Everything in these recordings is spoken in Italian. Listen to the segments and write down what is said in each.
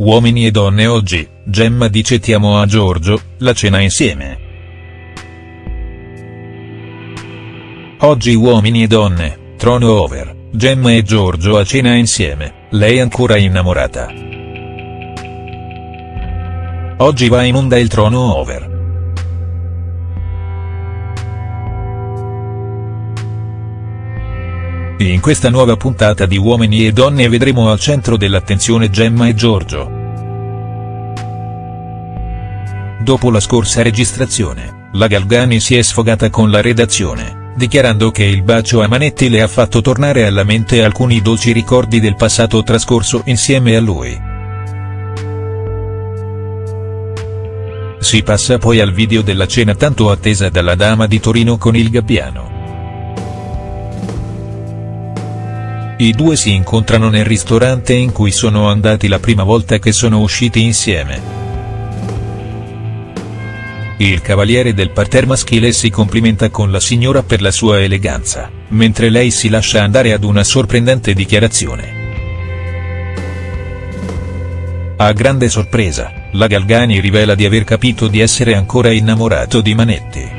Uomini e donne oggi, Gemma dice ti amo a Giorgio, la cena insieme. Oggi uomini e donne, trono over, Gemma e Giorgio a cena insieme, lei ancora innamorata. Oggi va in onda il trono over. In questa nuova puntata di Uomini e Donne vedremo al centro dell'attenzione Gemma e Giorgio. Dopo la scorsa registrazione, la Galgani si è sfogata con la redazione, dichiarando che il bacio a Manetti le ha fatto tornare alla mente alcuni dolci ricordi del passato trascorso insieme a lui. Si passa poi al video della cena tanto attesa dalla dama di Torino con il Gabbiano. I due si incontrano nel ristorante in cui sono andati la prima volta che sono usciti insieme. Il cavaliere del parterre maschile si complimenta con la signora per la sua eleganza, mentre lei si lascia andare ad una sorprendente dichiarazione. A grande sorpresa, la Galgani rivela di aver capito di essere ancora innamorato di Manetti.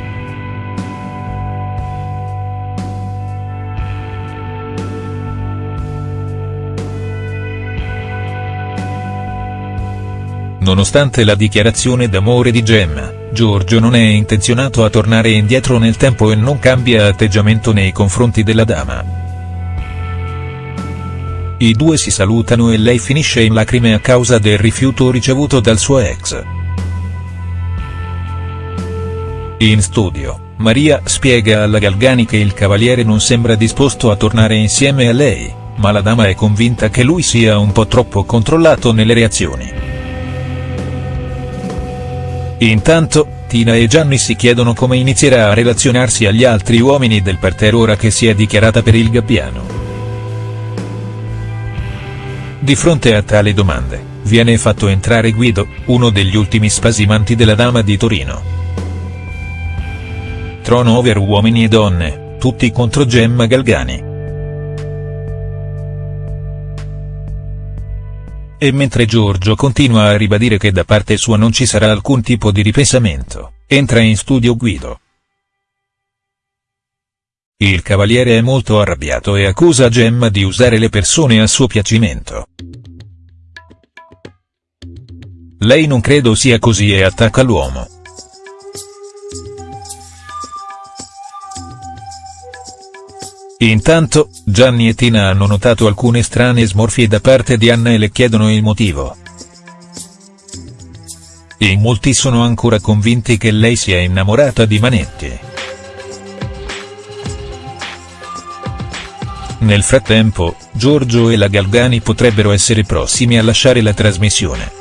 Nonostante la dichiarazione d'amore di Gemma, Giorgio non è intenzionato a tornare indietro nel tempo e non cambia atteggiamento nei confronti della dama. I due si salutano e lei finisce in lacrime a causa del rifiuto ricevuto dal suo ex. In studio, Maria spiega alla Galgani che il cavaliere non sembra disposto a tornare insieme a lei, ma la dama è convinta che lui sia un po' troppo controllato nelle reazioni. Intanto, Tina e Gianni si chiedono come inizierà a relazionarsi agli altri uomini del parterre ora che si è dichiarata per il Gabbiano. Di fronte a tali domande, viene fatto entrare Guido, uno degli ultimi spasimanti della dama di Torino. Trono over uomini e donne, tutti contro Gemma Galgani. E mentre Giorgio continua a ribadire che da parte sua non ci sarà alcun tipo di ripensamento, entra in studio Guido. Il cavaliere è molto arrabbiato e accusa Gemma di usare le persone a suo piacimento. Lei non credo sia così e attacca l'uomo. Intanto, Gianni e Tina hanno notato alcune strane smorfie da parte di Anna e le chiedono il motivo. In molti sono ancora convinti che lei sia innamorata di Manetti. Nel frattempo, Giorgio e la Galgani potrebbero essere prossimi a lasciare la trasmissione.